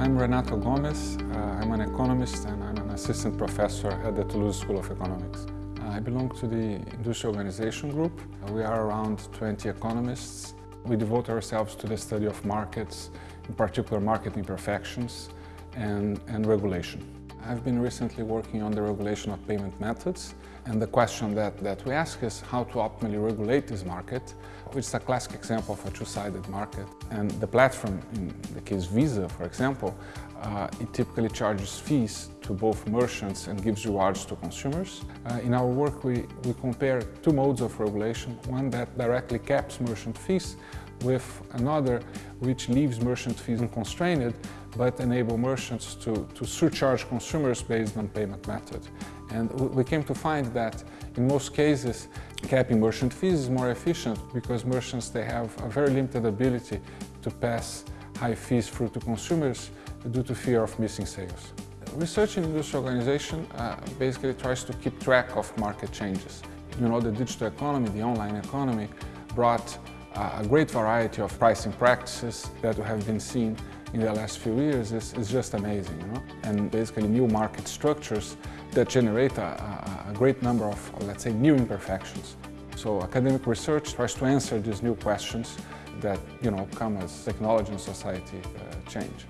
I'm Renato Gomes. Uh, I'm an economist and I'm an assistant professor at the Toulouse School of Economics. Uh, I belong to the Industrial Organization Group. Uh, we are around 20 economists. We devote ourselves to the study of markets, in particular market imperfections and, and regulation. I've been recently working on the regulation of payment methods and the question that, that we ask is how to optimally regulate this market, which is a classic example of a two-sided market. And the platform, in the case Visa, for example, uh, it typically charges fees to both merchants and gives rewards to consumers. Uh, in our work, we, we compare two modes of regulation, one that directly caps merchant fees with another which leaves merchant fees unconstrained but enable merchants to, to surcharge consumers based on payment method. And we came to find that in most cases capping merchant fees is more efficient because merchants they have a very limited ability to pass high fees through to consumers due to fear of missing sales. Research in industry organization uh, basically tries to keep track of market changes. You know, the digital economy, the online economy brought a great variety of pricing practices that we have been seeing in the last few years is, is just amazing. You know? And basically new market structures that generate a, a, a great number of, let's say, new imperfections. So academic research tries to answer these new questions that you know, come as technology and society uh, change.